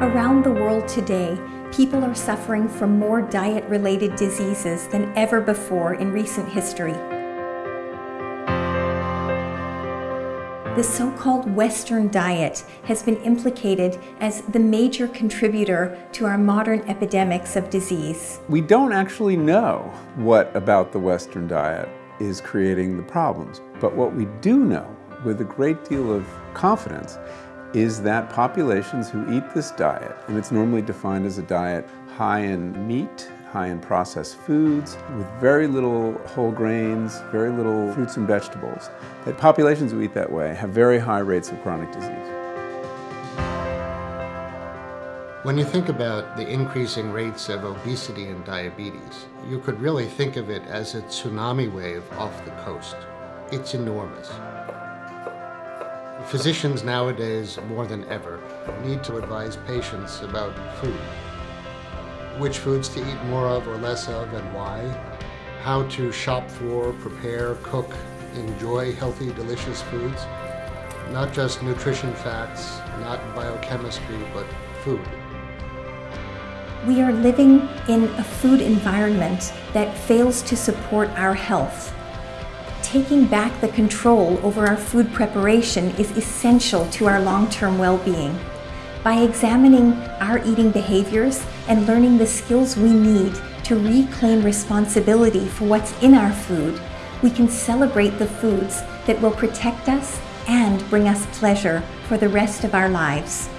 Around the world today, people are suffering from more diet-related diseases than ever before in recent history. The so-called Western diet has been implicated as the major contributor to our modern epidemics of disease. We don't actually know what about the Western diet is creating the problems, but what we do know with a great deal of confidence is that populations who eat this diet, and it's normally defined as a diet high in meat, high in processed foods, with very little whole grains, very little fruits and vegetables, that populations who eat that way have very high rates of chronic disease. When you think about the increasing rates of obesity and diabetes, you could really think of it as a tsunami wave off the coast. It's enormous. Physicians nowadays, more than ever, need to advise patients about food. Which foods to eat more of or less of and why. How to shop for, prepare, cook, enjoy healthy, delicious foods. Not just nutrition facts, not biochemistry, but food. We are living in a food environment that fails to support our health taking back the control over our food preparation is essential to our long-term well-being. By examining our eating behaviors and learning the skills we need to reclaim responsibility for what's in our food, we can celebrate the foods that will protect us and bring us pleasure for the rest of our lives.